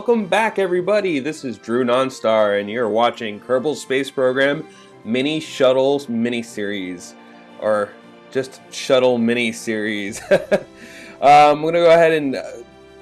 Welcome back everybody, this is Drew Nonstar and you're watching Kerbal Space Program Mini Shuttles Mini-Series, or just Shuttle Mini-Series. um, I'm going to go ahead and uh,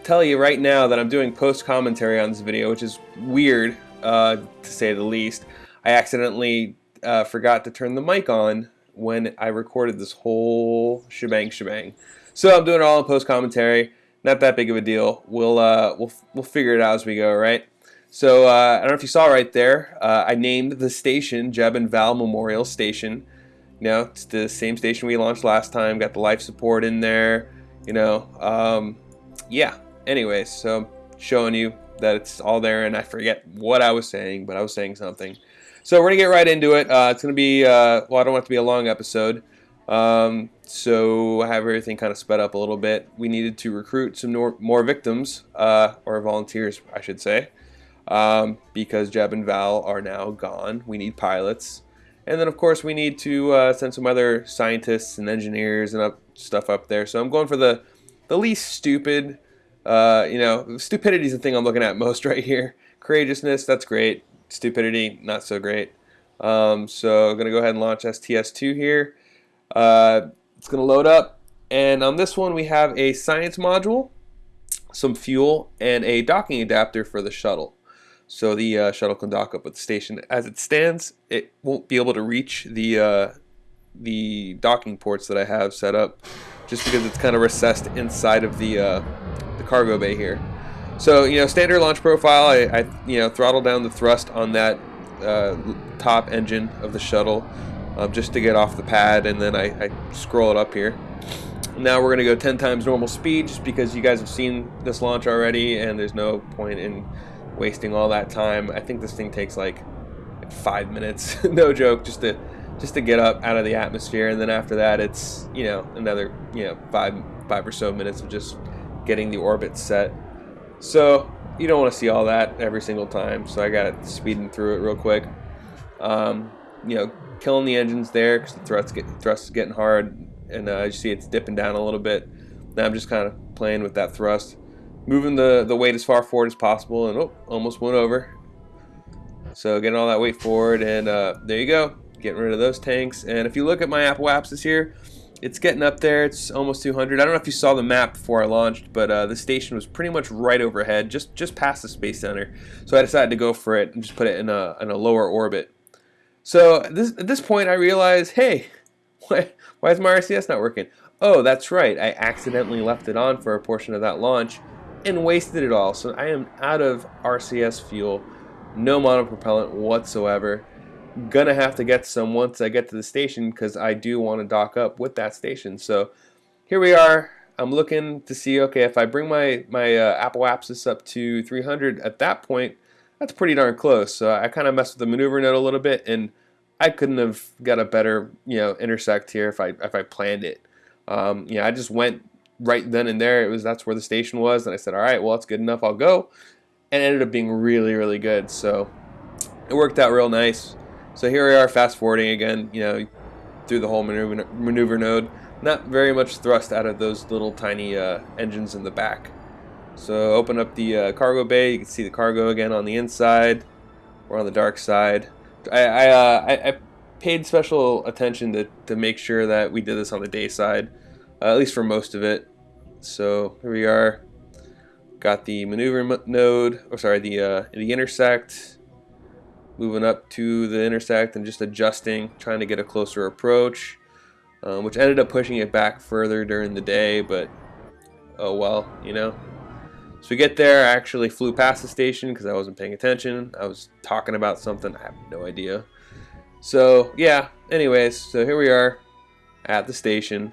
tell you right now that I'm doing post-commentary on this video, which is weird, uh, to say the least. I accidentally uh, forgot to turn the mic on when I recorded this whole shebang shebang. So I'm doing it all in post-commentary not that big of a deal. We'll uh, we'll we'll figure it out as we go, right? So uh, I don't know if you saw right there. Uh, I named the station Jeb and Val Memorial Station. You know, it's the same station we launched last time. Got the life support in there. You know, um, yeah. Anyways, so showing you that it's all there, and I forget what I was saying, but I was saying something. So we're gonna get right into it. Uh, it's gonna be uh, well, I don't want it to be a long episode. Um, so I have everything kind of sped up a little bit. We needed to recruit some more victims, uh, or volunteers, I should say, um, because Jeb and Val are now gone. We need pilots. And then, of course, we need to uh, send some other scientists and engineers and up, stuff up there. So I'm going for the, the least stupid, uh, you know, stupidity is the thing I'm looking at most right here. Courageousness, that's great. Stupidity, not so great. Um, so I'm going to go ahead and launch STS-2 here. Uh, it's going to load up. And on this one, we have a science module, some fuel, and a docking adapter for the shuttle. So the uh, shuttle can dock up with the station. As it stands, it won't be able to reach the uh, the docking ports that I have set up, just because it's kind of recessed inside of the uh, the cargo bay here. So you know, standard launch profile. I, I you know throttle down the thrust on that uh, top engine of the shuttle um, just to get off the pad and then I, I scroll it up here. Now we're going to go 10 times normal speed just because you guys have seen this launch already and there's no point in wasting all that time. I think this thing takes like five minutes, no joke, just to just to get up out of the atmosphere and then after that it's you know another you know five five or so minutes of just getting the orbit set so you don't want to see all that every single time so I got it speeding through it real quick um, you know killing the engines there because the thrust get thrust is getting hard, and uh, you see it's dipping down a little bit. Now I'm just kind of playing with that thrust, moving the the weight as far forward as possible, and oh, almost went over. So getting all that weight forward, and uh, there you go, getting rid of those tanks. And if you look at my apoapsis here, it's getting up there. It's almost 200. I don't know if you saw the map before I launched, but uh, the station was pretty much right overhead, just just past the space center. So I decided to go for it and just put it in a in a lower orbit. So this, at this point I realize, hey, why, why is my RCS not working? Oh, that's right, I accidentally left it on for a portion of that launch and wasted it all. So I am out of RCS fuel, no monopropellant whatsoever. Gonna have to get some once I get to the station because I do want to dock up with that station. So here we are. I'm looking to see, okay, if I bring my, my uh, apoapsis up to 300 at that point, that's pretty darn close. So I kind of messed with the maneuver node a little bit, and I couldn't have got a better you know intersect here if I if I planned it. Um, know, I just went right then and there. It was that's where the station was, and I said, all right, well, it's good enough. I'll go, and ended up being really really good. So it worked out real nice. So here we are, fast forwarding again. You know, through the whole maneuver maneuver node. Not very much thrust out of those little tiny uh, engines in the back. So open up the uh, cargo bay. You can see the cargo again on the inside. We're on the dark side. I I, uh, I, I paid special attention to, to make sure that we did this on the day side, uh, at least for most of it. So here we are. Got the maneuver node, or sorry, the uh, the intersect. Moving up to the intersect and just adjusting, trying to get a closer approach, um, which ended up pushing it back further during the day, but oh well, you know. So we get there, I actually flew past the station because I wasn't paying attention. I was talking about something, I have no idea. So yeah, anyways, so here we are at the station.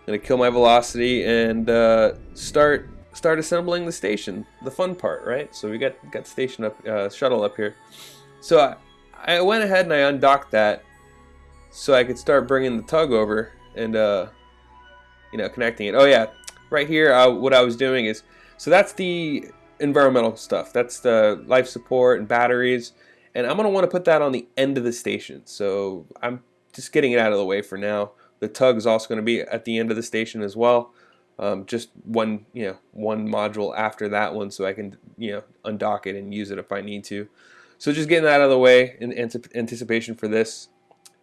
I'm gonna kill my velocity and uh, start start assembling the station. The fun part, right? So we got got station up, uh, shuttle up here. So I, I went ahead and I undocked that so I could start bringing the tug over and uh, you know connecting it. Oh yeah, right here, uh, what I was doing is so that's the environmental stuff. That's the life support and batteries. And I'm going to want to put that on the end of the station. So I'm just getting it out of the way for now. The tug is also going to be at the end of the station as well. Um, just one, you know, one module after that one so I can you know undock it and use it if I need to. So just getting that out of the way in anticipation for this.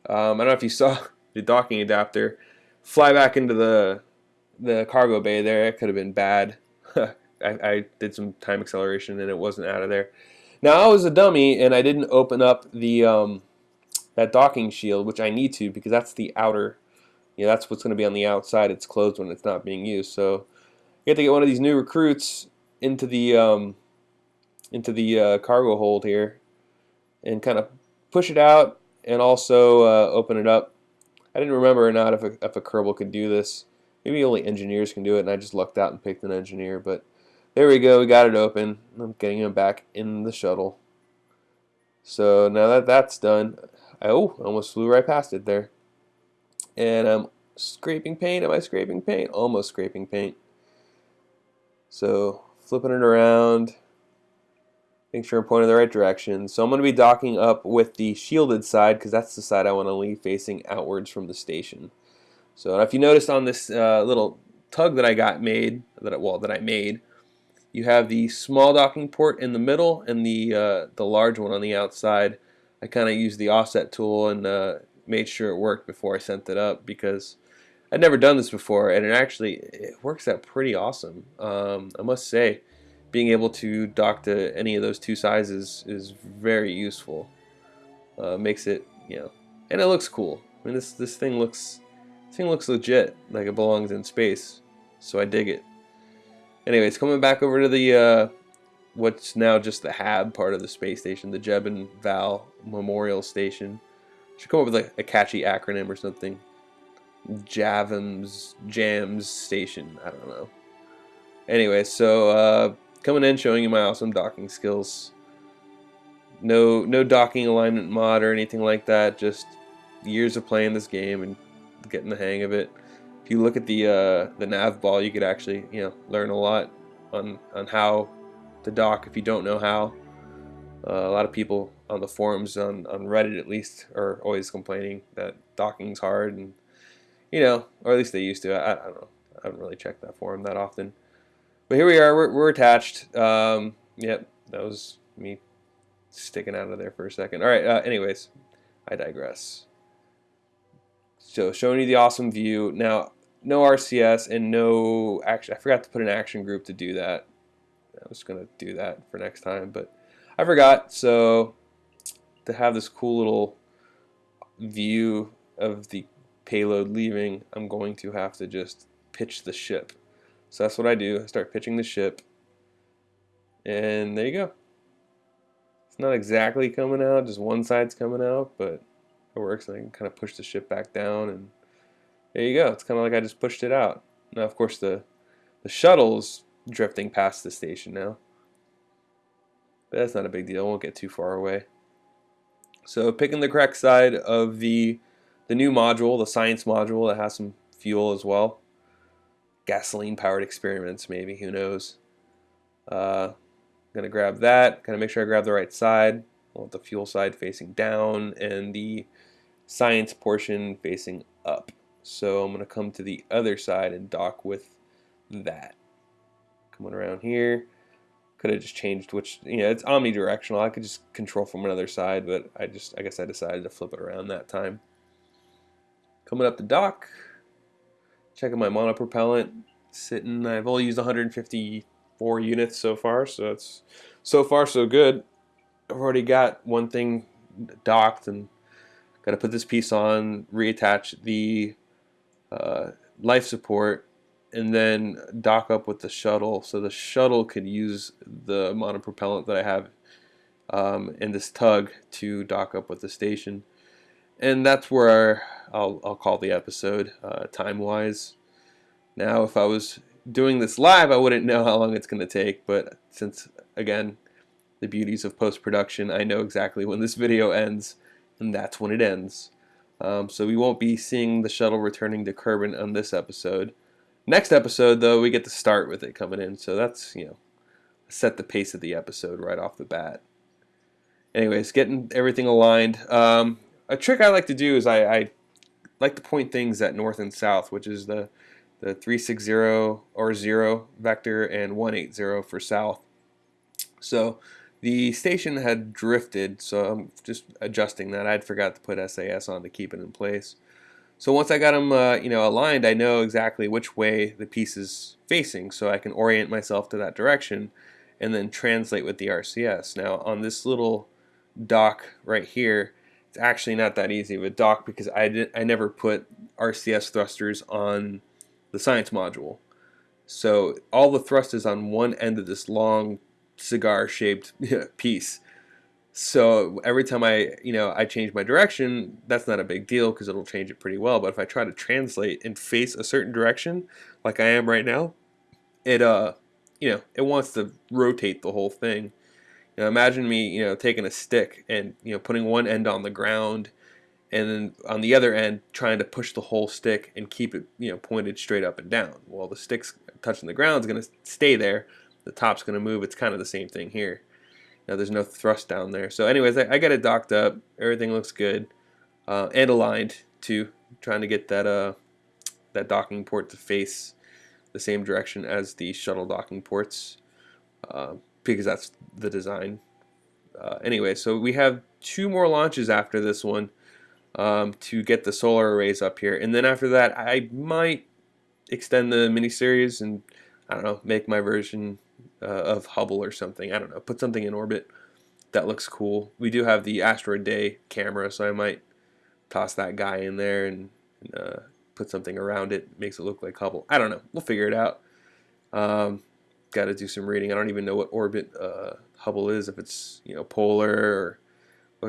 Um, I don't know if you saw the docking adapter fly back into the the cargo bay there. It could have been bad. I, I did some time acceleration and it wasn't out of there. Now I was a dummy and I didn't open up the um, that docking shield, which I need to because that's the outer. You know, that's what's going to be on the outside. It's closed when it's not being used. So you have to get one of these new recruits into the um, into the uh, cargo hold here and kind of push it out and also uh, open it up. I didn't remember or not if a, if a Kerbal could do this. Maybe only engineers can do it, and I just lucked out and picked an engineer. But there we go, we got it open. I'm getting him back in the shuttle. So now that that's done, I oh, almost flew right past it there. And I'm scraping paint. Am I scraping paint? Almost scraping paint. So flipping it around, make sure I'm pointing the right direction. So I'm going to be docking up with the shielded side because that's the side I want to leave facing outwards from the station. So if you notice on this uh, little tug that I got made, that well that I made, you have the small docking port in the middle and the uh, the large one on the outside. I kind of used the offset tool and uh, made sure it worked before I sent it up because I'd never done this before and it actually it works out pretty awesome. Um, I must say being able to dock to any of those two sizes is very useful. Uh, makes it, you know, and it looks cool. I mean, this this thing looks this thing looks legit, like it belongs in space. So I dig it. Anyways, coming back over to the uh, what's now just the HAB part of the space station, the Jeb and Val Memorial Station. Should come up with like a catchy acronym or something. Javams Jams Station. I don't know. Anyway, so uh, coming in showing you my awesome docking skills. No no docking alignment mod or anything like that, just years of playing this game and getting the hang of it. If you look at the uh, the nav ball, you could actually you know learn a lot on on how to dock if you don't know how. Uh, a lot of people on the forums on, on Reddit at least are always complaining that docking's hard and you know or at least they used to. I, I don't know. I haven't really checked that forum that often. But here we are, we're, we're attached. Um, yep, that was me sticking out of there for a second. All right, uh, anyways, I digress. So showing you the awesome view. Now, no RCS and no action. I forgot to put an action group to do that. I was going to do that for next time, but I forgot. So to have this cool little view of the payload leaving, I'm going to have to just pitch the ship. So that's what I do. I start pitching the ship. And there you go. It's not exactly coming out, just one side's coming out, but it works. And I can kind of push the ship back down and there you go. It's kind of like I just pushed it out. Now, of course, the, the shuttle's drifting past the station now. But that's not a big deal. Won't get too far away. So picking the correct side of the the new module, the science module that has some fuel as well gasoline powered experiments maybe who knows uh, gonna grab that gonna make sure I grab the right side I want the fuel side facing down and the science portion facing up. So I'm gonna come to the other side and dock with that. Coming around here. Could have just changed which you know it's omnidirectional. I could just control from another side but I just I guess I decided to flip it around that time. Coming up the dock. Checking my monopropellant. Sitting I've only used 154 units so far so it's so far so good. I've already got one thing docked and got to put this piece on reattach the uh, life support and then dock up with the shuttle so the shuttle could use the monopropellant that I have um, in this tug to dock up with the station and that's where I'll, I'll call the episode uh, time-wise. Now, if I was doing this live, I wouldn't know how long it's going to take, but since, again, the beauties of post-production, I know exactly when this video ends, and that's when it ends. Um, so we won't be seeing the shuttle returning to Kerbin on this episode. Next episode, though, we get to start with it coming in, so that's, you know, set the pace of the episode right off the bat. Anyways, getting everything aligned. Um, a trick I like to do is I, I like to point things at north and south, which is the the 360 or 0 vector and 180 for south. So the station had drifted, so I'm just adjusting that. I'd forgot to put SAS on to keep it in place. So once I got them, uh, you know, aligned, I know exactly which way the piece is facing, so I can orient myself to that direction and then translate with the RCS. Now on this little dock right here, it's actually not that easy of a dock because I did I never put RCS thrusters on the science module. So all the thrust is on one end of this long cigar shaped piece. So every time I, you know, I change my direction, that's not a big deal because it'll change it pretty well. But if I try to translate and face a certain direction, like I am right now, it uh, you know, it wants to rotate the whole thing. You know, imagine me, you know, taking a stick and you know putting one end on the ground, and then on the other end trying to push the whole stick and keep it, you know, pointed straight up and down. Well, the stick's touching the ground is going to stay there. The top's going to move. It's kind of the same thing here. Now there's no thrust down there. So anyways, I, I got it docked up. Everything looks good uh, and aligned too. Trying to get that uh, that docking port to face the same direction as the shuttle docking ports uh, because that's the design. Uh, anyway, so we have two more launches after this one um, to get the solar arrays up here, and then after that, I might extend the mini series and I don't know make my version uh, of Hubble or something. I don't know, put something in orbit that looks cool. We do have the Asteroid Day camera, so I might toss that guy in there and, and uh, put something around it, makes it look like Hubble. I don't know. We'll figure it out. Um, Got to do some reading. I don't even know what orbit uh, Hubble is, if it's you know polar or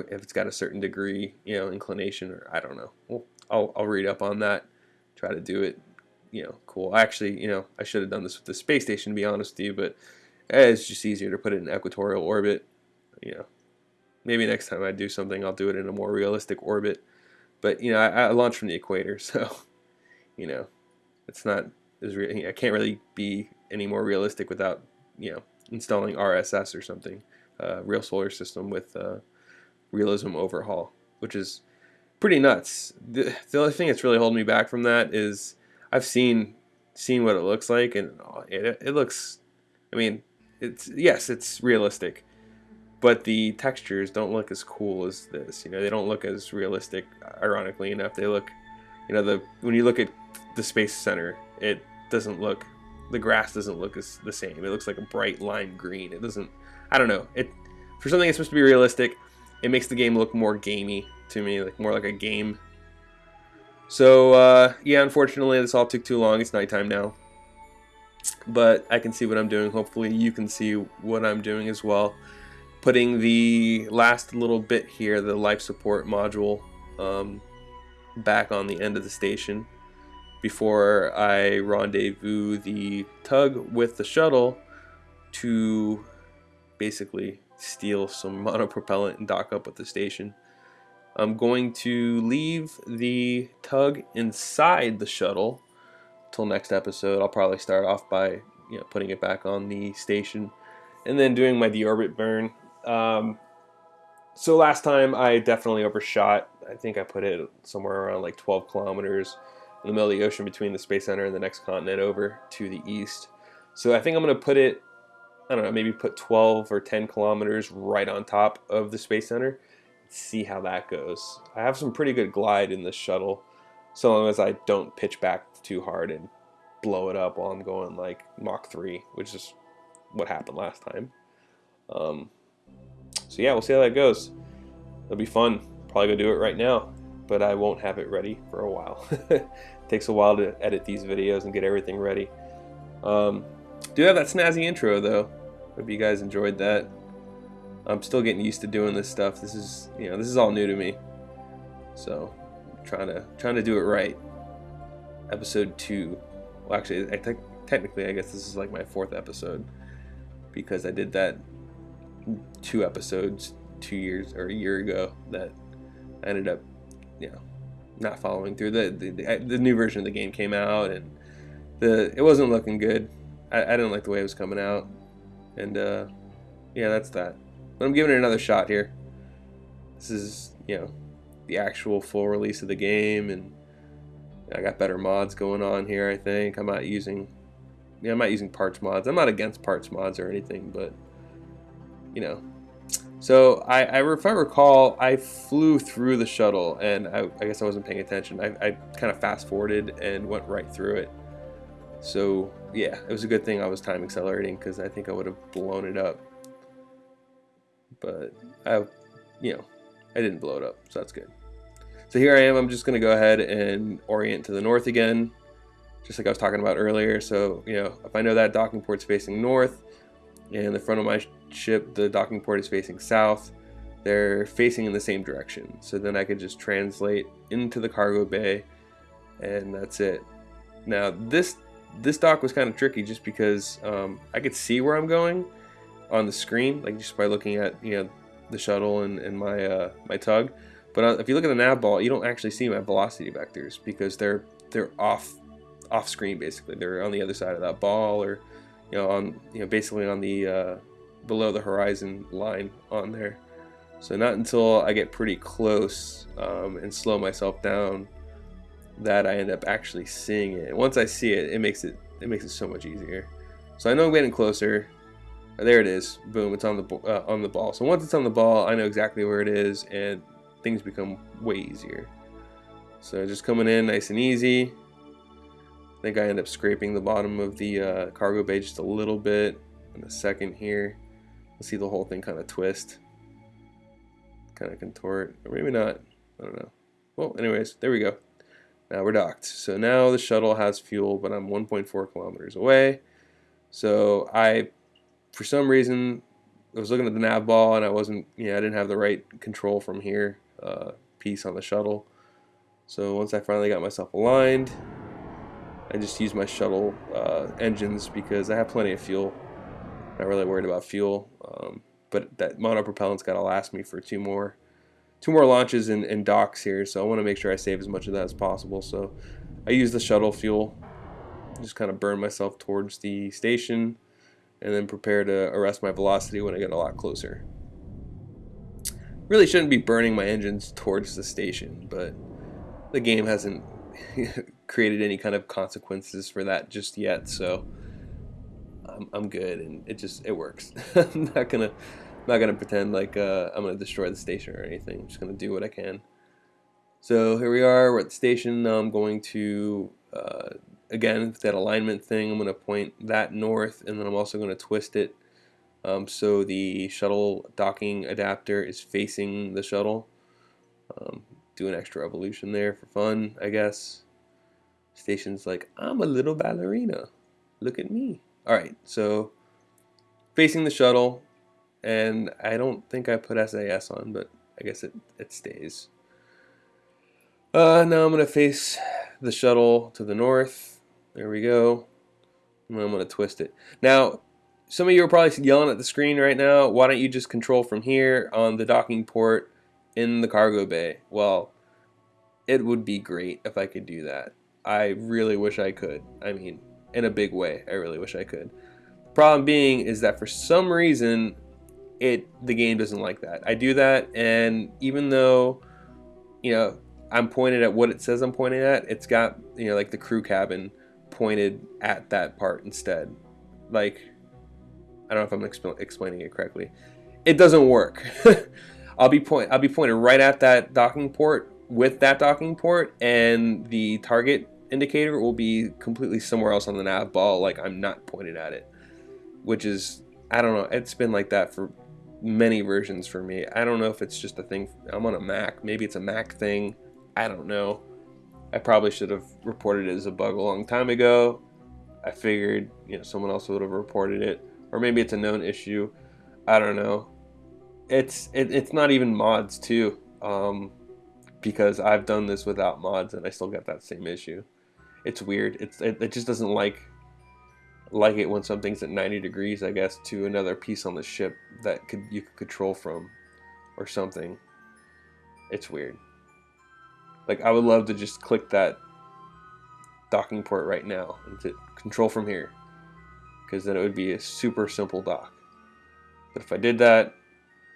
if it's got a certain degree, you know, inclination, or I don't know. Well, I'll, I'll read up on that. Try to do it, you know, cool. Actually, you know, I should have done this with the space station, to be honest with you, but it's just easier to put it in equatorial orbit. You know, maybe next time I do something, I'll do it in a more realistic orbit. But you know, I, I launch from the equator, so you know, it's not as I can't really be any more realistic without you know installing RSS or something, uh, real solar system with uh, realism overhaul, which is pretty nuts. The, the only thing that's really holding me back from that is I've seen seen what it looks like, and it, it looks. I mean, it's yes, it's realistic, but the textures don't look as cool as this. You know, they don't look as realistic. Ironically enough, they look, you know, the when you look at the space center, it doesn't look, the grass doesn't look as the same. It looks like a bright lime green. It doesn't. I don't know. It for something that's supposed to be realistic, it makes the game look more gamey to me, like more like a game. So uh, yeah, unfortunately, this all took too long. It's nighttime now but I can see what I'm doing. Hopefully you can see what I'm doing as well. Putting the last little bit here, the life support module, um, back on the end of the station before I rendezvous the tug with the shuttle to basically steal some monopropellant and dock up with the station. I'm going to leave the tug inside the shuttle till next episode. I'll probably start off by you know putting it back on the station, and then doing my deorbit burn. Um, so last time I definitely overshot. I think I put it somewhere around like 12 kilometers in the middle of the ocean between the space center and the next continent over to the east. So I think I'm going to put it, I don't know, maybe put 12 or 10 kilometers right on top of the space center. See how that goes. I have some pretty good glide in this shuttle, so long as I don't pitch back too hard and blow it up while I'm going like Mach 3, which is what happened last time. Um, so yeah, we'll see how that goes. It'll be fun. Probably gonna do it right now, but I won't have it ready for a while. takes a while to edit these videos and get everything ready. Um, do have that snazzy intro though. Hope you guys enjoyed that. I'm still getting used to doing this stuff. This is, you know, this is all new to me. So, trying to trying to do it right episode two. Well, actually, I think technically, I guess this is like my fourth episode because I did that two episodes two years or a year ago that I ended up, you know, not following through. The the, the new version of the game came out and the it wasn't looking good. I, I didn't like the way it was coming out, and uh, yeah, that's that. But I'm giving it another shot here. This is you know the actual full release of the game and I got better mods going on here, I think. I'm not using, yeah, I'm not using parts mods. I'm not against parts mods or anything, but you know. So I, I, if I recall, I flew through the shuttle, and I, I guess I wasn't paying attention. I, I kind of fast forwarded and went right through it. So yeah, it was a good thing I was time accelerating because I think I would have blown it up. But I, you know, I didn't blow it up, so that's good. So here I am. I'm just to go ahead and orient to the north again, just like I was talking about earlier. So you know, if I know that docking port's facing north, and the front of my ship, the docking port is facing south, they're facing in the same direction. So then I could just translate into the cargo bay, and that's it. Now this this dock was kind of tricky just because um, I could see where I'm going on the screen, like just by looking at you know the shuttle and, and my uh, my tug. But uh, if you look at the nav ball, you don't actually see my velocity vectors because they're they're off off screen basically. They're on the other side of that ball or you know on you know basically on the uh, below the horizon line on there. So not until I get pretty close um, and slow myself down that I end up actually seeing it. Once I see it, it makes it it makes it so much easier. So I know I'm getting closer. There it is. Boom! It's on the uh, on the ball. So once it's on the ball, I know exactly where it is, and things become way easier. So just coming in nice and easy. I think I end up scraping the bottom of the uh, cargo bay just a little bit in a second here. You'll see the whole thing kind of twist, kind of contort, or maybe not. I don't know. Well, anyways, there we go. Now we're docked. So now the shuttle has fuel, but I'm 1.4 kilometers away. So I, for some reason, I was looking at the nav ball and I wasn't, you know, I didn't have the right control from here uh, piece on the shuttle. So once I finally got myself aligned, I just used my shuttle uh, engines because I have plenty of fuel. Not really worried about fuel, um, but that monopropellant's got to last me for two more two more launches and, and docks here, so I want to make sure I save as much of that as possible. So I use the shuttle fuel, just kind of burn myself towards the station, and then prepare to arrest my velocity when I get a lot closer. Really shouldn't be burning my engines towards the station, but the game hasn't created any kind of consequences for that just yet, so I'm, I'm good, and it just, it works. I'm not gonna I'm not gonna pretend like uh, I'm gonna destroy the station or anything. I'm just gonna do what I can. So here we are. We're at the station. Now I'm going to uh, again that alignment thing. I'm gonna point that north, and then I'm also gonna twist it um, so the shuttle docking adapter is facing the shuttle. Um, do an extra evolution there for fun, I guess. Station's like, I'm a little ballerina. Look at me. All right, so facing the shuttle, and I don't think I put SAS on, but I guess it, it stays. Uh, now I'm going to face the shuttle to the north. There we go. I'm going to twist it. Now, some of you are probably yelling at the screen right now, why don't you just control from here on the docking port in the cargo bay? Well, it would be great if I could do that. I really wish I could. I mean, in a big way, I really wish I could. Problem being is that for some reason, it the game doesn't like that. I do that, and even though you know I'm pointed at what it says I'm pointing at, it's got you know like the crew cabin pointed at that part instead. Like I don't know if I'm exp explaining it correctly. It doesn't work. I'll be point I'll be pointed right at that docking port with that docking port, and the target indicator will be completely somewhere else on the nav ball. Like I'm not pointed at it, which is I don't know. It's been like that for many versions for me. I don't know if it's just a thing. I'm on a Mac. Maybe it's a Mac thing. I don't know. I probably should have reported it as a bug a long time ago. I figured, you know, someone else would have reported it, or maybe it's a known issue. I don't know. It's it, it's not even mods too, um, because I've done this without mods and I still get that same issue. It's weird. It's it, it just doesn't like like it when something's at 90 degrees, I guess, to another piece on the ship that could you could control from or something. It's weird. Like I would love to just click that docking port right now and to control from here because then it would be a super simple dock. But if I did that,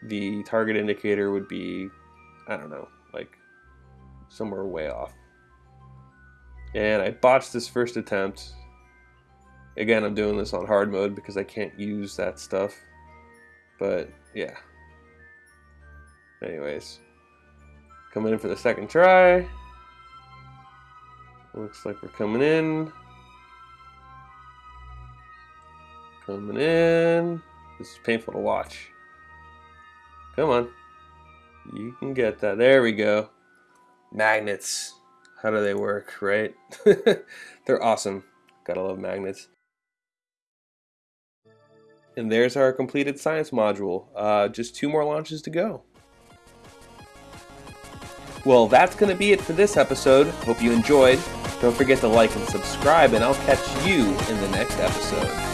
the target indicator would be, I don't know, like somewhere way off. And I botched this first attempt Again, I'm doing this on hard mode because I can't use that stuff. But yeah. Anyways, coming in for the second try. Looks like we're coming in. Coming in. This is painful to watch. Come on. You can get that. There we go. Magnets. How do they work, right? They're awesome. Gotta love magnets. And there's our completed science module. Uh, just two more launches to go. Well, that's going to be it for this episode. Hope you enjoyed. Don't forget to like and subscribe, and I'll catch you in the next episode.